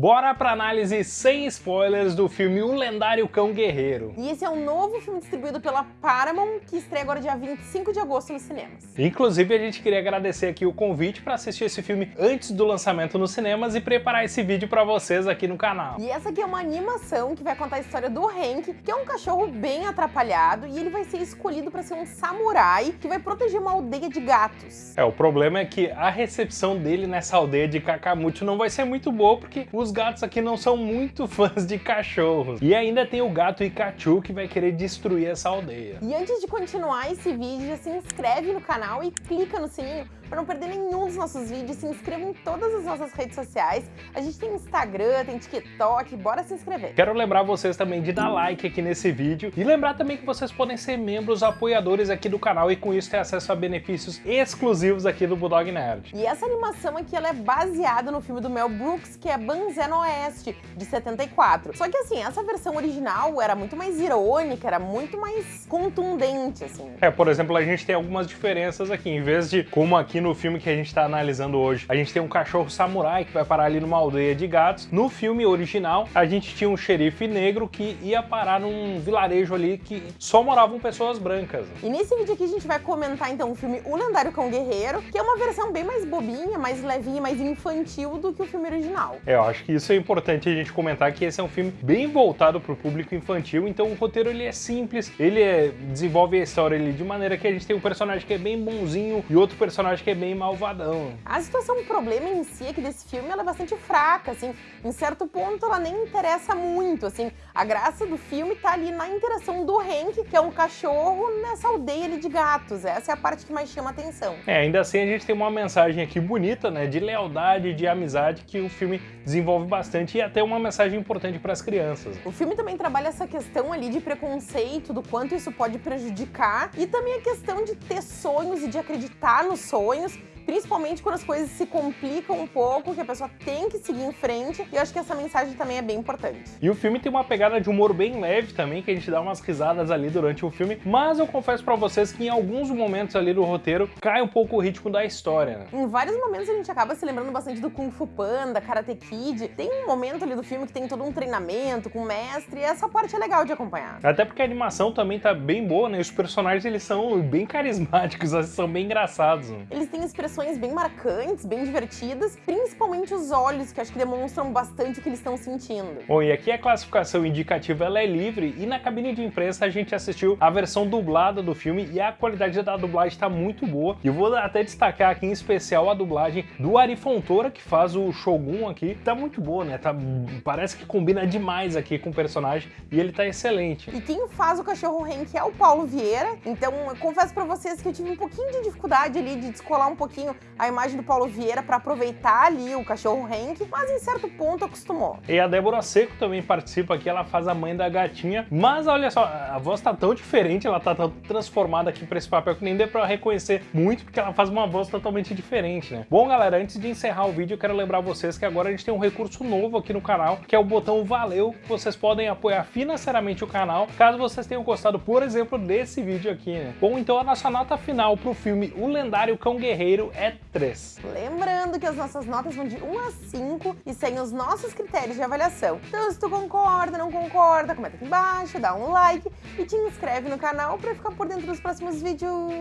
Bora pra análise sem spoilers do filme O Lendário Cão Guerreiro. E esse é um novo filme distribuído pela Paramount, que estreia agora dia 25 de agosto nos cinemas. Inclusive, a gente queria agradecer aqui o convite para assistir esse filme antes do lançamento nos cinemas e preparar esse vídeo para vocês aqui no canal. E essa aqui é uma animação que vai contar a história do Hank, que é um cachorro bem atrapalhado e ele vai ser escolhido para ser um samurai que vai proteger uma aldeia de gatos. É, o problema é que a recepção dele nessa aldeia de Kakamucho não vai ser muito boa, porque os gatos aqui não são muito fãs de cachorros. E ainda tem o gato Ikachu que vai querer destruir essa aldeia. E antes de continuar esse vídeo, se inscreve no canal e clica no sininho para não perder nenhum dos nossos vídeos. Se inscreva em todas as nossas redes sociais. A gente tem Instagram, tem TikTok, bora se inscrever. Quero lembrar vocês também de dar like aqui nesse vídeo e lembrar também que vocês podem ser membros apoiadores aqui do canal e com isso ter acesso a benefícios exclusivos aqui do Bulldog Nerd. E essa animação aqui ela é baseada no filme do Mel Brooks, que é Banzé no Oeste, de 74. Só que assim, essa versão original era muito mais irônica, era muito mais contundente, assim. É, por exemplo, a gente tem algumas diferenças aqui. Em vez de, como aqui no filme que a gente está analisando hoje, a gente tem um cachorro samurai que vai parar ali numa aldeia de gatos. No filme original, a gente tinha um xerife negro que ia parar num vilarejo ali que só moravam pessoas brancas. E nesse vídeo aqui a gente vai comentar então o filme O Lendário Cão Guerreiro, que é uma versão bem mais bobinha, mais levinha, mais infantil do que o filme original. É, eu acho que isso é importante a gente comentar que esse é um filme bem voltado para o público infantil, então o roteiro ele é simples, ele é, desenvolve a história ali de maneira que a gente tem um personagem que é bem bonzinho e outro personagem que é bem malvadão. A situação, o problema em si é que desse filme ela é bastante fraca, assim, em certo ponto ela nem interessa muito, assim, a graça do filme tá ali na interação do Hank, que é um cachorro, nessa aldeia ali de gatos, essa é a parte que mais chama atenção. É, ainda assim a gente tem uma mensagem aqui bonita, né, de lealdade, de amizade, que o filme desenvolve bastante e até uma mensagem importante para as crianças. O filme também trabalha essa questão ali de preconceito, do quanto isso pode prejudicar, e também a questão de ter sonhos e de acreditar nos sonhos, sonhos principalmente quando as coisas se complicam um pouco, que a pessoa tem que seguir em frente, e eu acho que essa mensagem também é bem importante. E o filme tem uma pegada de humor bem leve também, que a gente dá umas risadas ali durante o filme, mas eu confesso pra vocês que em alguns momentos ali do roteiro cai um pouco o ritmo da história. Né? Em vários momentos a gente acaba se lembrando bastante do Kung Fu Panda, Karate Kid, tem um momento ali do filme que tem todo um treinamento com o mestre, e essa parte é legal de acompanhar. Até porque a animação também tá bem boa, né? Os personagens eles são bem carismáticos, são bem engraçados. Né? Eles têm expressões bem marcantes, bem divertidas, principalmente os olhos, que acho que demonstram bastante o que eles estão sentindo. Bom, e aqui a classificação indicativa ela é livre e na cabine de imprensa a gente assistiu a versão dublada do filme e a qualidade da dublagem está muito boa. E eu vou até destacar aqui em especial a dublagem do Ari Fontoura, que faz o Shogun aqui. Tá muito boa, né? Tá, parece que combina demais aqui com o personagem e ele tá excelente. E quem faz o cachorro Hank é o Paulo Vieira, então eu confesso pra vocês que eu tive um pouquinho de dificuldade ali de descolar um pouquinho pouquinho a imagem do Paulo Vieira para aproveitar ali o cachorro Hank, mas em certo ponto acostumou. E a Débora Seco também participa aqui, ela faz a mãe da gatinha, mas olha só, a voz tá tão diferente, ela tá tão transformada aqui para esse papel que nem deu para reconhecer muito, porque ela faz uma voz totalmente diferente, né? Bom, galera, antes de encerrar o vídeo, eu quero lembrar vocês que agora a gente tem um recurso novo aqui no canal, que é o botão Valeu, que vocês podem apoiar financeiramente o canal, caso vocês tenham gostado, por exemplo, desse vídeo aqui, né? Bom, então a nossa nota final pro filme O Lendário Cão Guerreiro é 3. Lembrando que as nossas notas vão de 1 a 5 e seguem os nossos critérios de avaliação. Então se tu concorda, não concorda, comenta aqui embaixo, dá um like e te inscreve no canal para ficar por dentro dos próximos vídeos.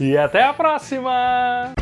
E até a próxima!